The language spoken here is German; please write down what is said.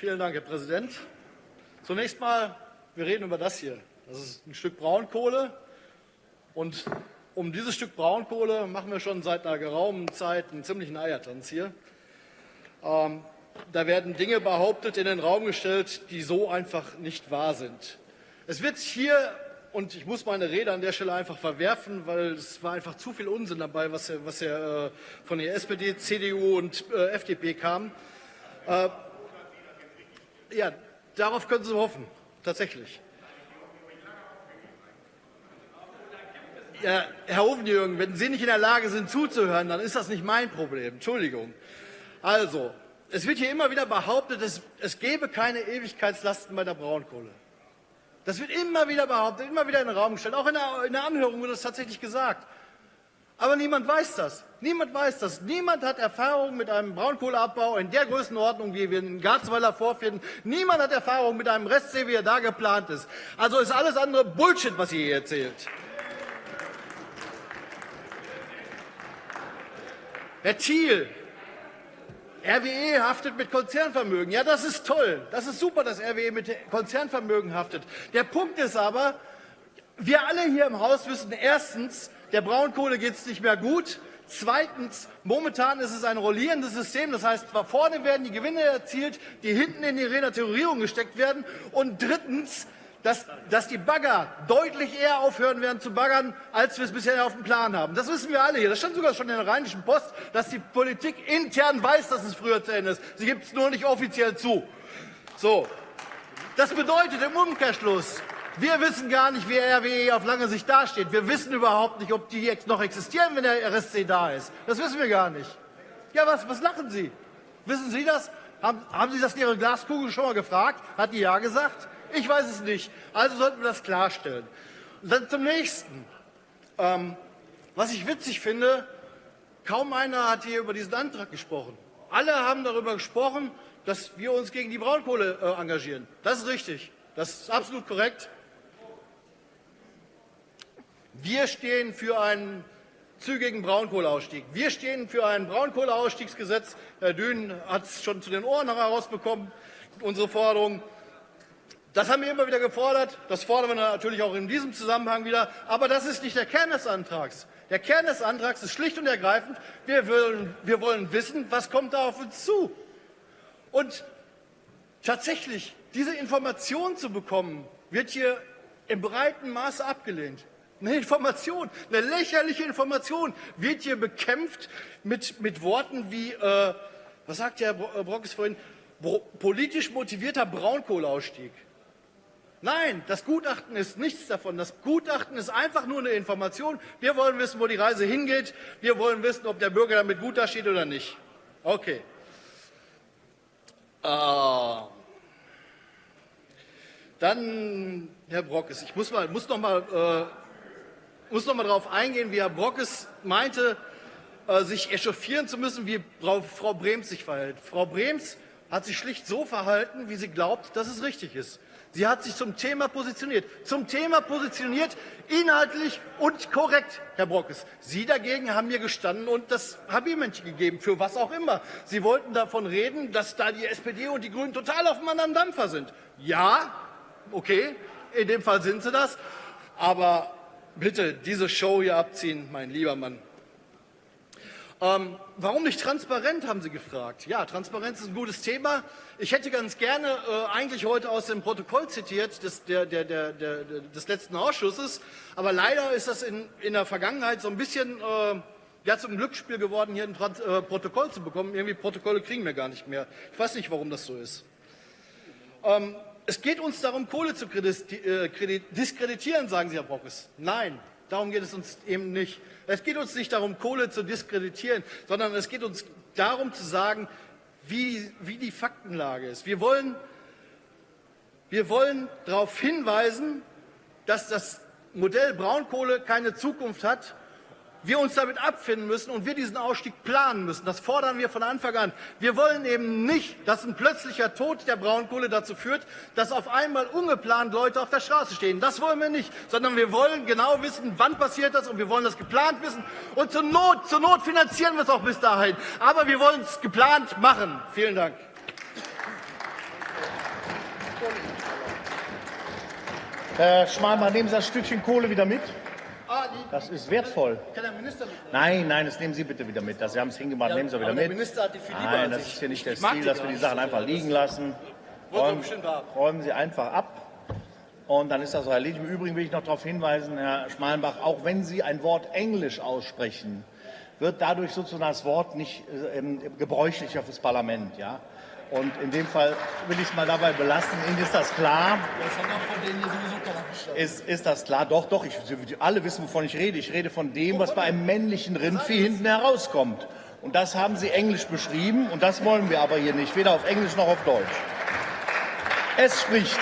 Vielen Dank, Herr Präsident. Zunächst mal, wir reden über das hier. Das ist ein Stück Braunkohle. Und um dieses Stück Braunkohle machen wir schon seit einer geraumen Zeit einen ziemlichen Eiertanz hier. Ähm, da werden Dinge behauptet, in den Raum gestellt, die so einfach nicht wahr sind. Es wird hier, und ich muss meine Rede an der Stelle einfach verwerfen, weil es war einfach zu viel Unsinn dabei, was, was ja, äh, von der SPD, CDU und äh, FDP kam. Äh, ja, darauf können Sie hoffen, tatsächlich. Ja, Herr Ofenjürgen, wenn Sie nicht in der Lage sind zuzuhören, dann ist das nicht mein Problem. Entschuldigung. Also, es wird hier immer wieder behauptet, es, es gäbe keine Ewigkeitslasten bei der Braunkohle. Das wird immer wieder behauptet, immer wieder in den Raum gestellt. Auch in der, in der Anhörung wurde das tatsächlich gesagt. Aber niemand weiß das. Niemand weiß das. Niemand hat Erfahrung mit einem Braunkohleabbau in der Größenordnung, wie wir in Garzweiler vorfinden. Niemand hat Erfahrung mit einem Restsee, wie er da geplant ist. Also ist alles andere Bullshit, was ihr hier erzählt. Herr Thiel, RWE haftet mit Konzernvermögen. Ja, das ist toll. Das ist super, dass RWE mit Konzernvermögen haftet. Der Punkt ist aber, wir alle hier im Haus wissen erstens, der Braunkohle geht es nicht mehr gut. Zweitens, momentan ist es ein rollierendes System. Das heißt, vorne werden die Gewinne erzielt, die hinten in die Renaturierung gesteckt werden. Und drittens, dass, dass die Bagger deutlich eher aufhören werden zu baggern, als wir es bisher auf dem Plan haben. Das wissen wir alle hier. Das stand sogar schon in der Rheinischen Post, dass die Politik intern weiß, dass es früher zu Ende ist. Sie gibt es nur nicht offiziell zu. So. Das bedeutet im Umkehrschluss, wir wissen gar nicht, wie RWE auf lange Sicht dasteht. Wir wissen überhaupt nicht, ob die noch existieren, wenn der RSC da ist. Das wissen wir gar nicht. Ja, was, was lachen Sie? Wissen Sie das? Haben, haben Sie das in Ihre Glaskugel schon mal gefragt? Hat die ja gesagt? Ich weiß es nicht. Also sollten wir das klarstellen. Und dann zum nächsten. Ähm, was ich witzig finde, kaum einer hat hier über diesen Antrag gesprochen. Alle haben darüber gesprochen, dass wir uns gegen die Braunkohle äh, engagieren. Das ist richtig. Das ist absolut korrekt. Wir stehen für einen zügigen Braunkohleausstieg. Wir stehen für ein Braunkohleausstiegsgesetz. Herr Dün hat es schon zu den Ohren herausbekommen, unsere Forderung. Das haben wir immer wieder gefordert. Das fordern wir natürlich auch in diesem Zusammenhang wieder. Aber das ist nicht der Kern des Antrags. Der Kern des Antrags ist schlicht und ergreifend, wir wollen, wir wollen wissen, was kommt da auf uns zu. Und tatsächlich, diese Information zu bekommen, wird hier im breiten Maße abgelehnt. Eine Information, eine lächerliche Information wird hier bekämpft mit, mit Worten wie, äh, was sagt Herr Brockes vorhin, politisch motivierter Braunkohleausstieg. Nein, das Gutachten ist nichts davon. Das Gutachten ist einfach nur eine Information. Wir wollen wissen, wo die Reise hingeht. Wir wollen wissen, ob der Bürger damit gut dasteht oder nicht. Okay. Äh, dann, Herr Brockes, ich muss, mal, muss noch mal, äh, muss noch mal darauf eingehen, wie Herr Brockes meinte, äh, sich echauffieren zu müssen, wie Frau Brems sich verhält. Frau Brems hat sich schlicht so verhalten, wie sie glaubt, dass es richtig ist. Sie hat sich zum Thema positioniert. Zum Thema positioniert, inhaltlich und korrekt, Herr Brockes. Sie dagegen haben mir gestanden und das Habilmännchen gegeben, für was auch immer. Sie wollten davon reden, dass da die SPD und die Grünen total auf einem anderen Dampfer sind. Ja, okay, in dem Fall sind sie das. Aber bitte diese Show hier abziehen, mein lieber Mann. Ähm, warum nicht transparent, haben Sie gefragt. Ja, Transparenz ist ein gutes Thema. Ich hätte ganz gerne äh, eigentlich heute aus dem Protokoll zitiert des, der, der, der, des letzten Ausschusses, aber leider ist das in, in der Vergangenheit so ein bisschen äh, ja, zum Glücksspiel geworden, hier ein Trans äh, Protokoll zu bekommen. Irgendwie Protokolle kriegen wir gar nicht mehr. Ich weiß nicht, warum das so ist. Ähm, es geht uns darum, Kohle zu äh, diskreditieren, sagen Sie, Herr Brockes. Nein, darum geht es uns eben nicht. Es geht uns nicht darum, Kohle zu diskreditieren, sondern es geht uns darum zu sagen, wie, wie die Faktenlage ist. Wir wollen, wir wollen darauf hinweisen, dass das Modell Braunkohle keine Zukunft hat wir uns damit abfinden müssen und wir diesen Ausstieg planen müssen. Das fordern wir von Anfang an. Wir wollen eben nicht, dass ein plötzlicher Tod der Braunkohle dazu führt, dass auf einmal ungeplant Leute auf der Straße stehen. Das wollen wir nicht, sondern wir wollen genau wissen, wann passiert das und wir wollen das geplant wissen. Und zur Not, zur Not finanzieren wir es auch bis dahin. Aber wir wollen es geplant machen. Vielen Dank. Herr Schmalmann, nehmen Sie das Stückchen Kohle wieder mit. Das ist wertvoll. kann der Minister mitnehmen. Nein, nein, das nehmen Sie bitte wieder mit. Das, Sie haben es hingemacht, nehmen Sie wieder aber der mit. Minister hat die viel lieber Nein, das ist hier nicht der Stil, dass wir die Sachen einfach liegen lassen. Räumen, räumen Sie einfach ab. Und dann ist das so erledigt. Im Übrigen will ich noch darauf hinweisen, Herr Schmalenbach, auch wenn Sie ein Wort Englisch aussprechen, wird dadurch sozusagen das Wort nicht äh, ähm, gebräuchlicher fürs Parlament. Ja? Und in dem Fall will ich es mal dabei belassen. Ihnen ist das klar? Das hat auch von denen hier sowieso. Ist, ist das klar? Doch, doch. Ich, Sie alle wissen, wovon ich rede. Ich rede von dem, was bei einem männlichen Rindvieh hinten herauskommt. Und das haben Sie englisch beschrieben. Und das wollen wir aber hier nicht. Weder auf Englisch noch auf Deutsch. Es spricht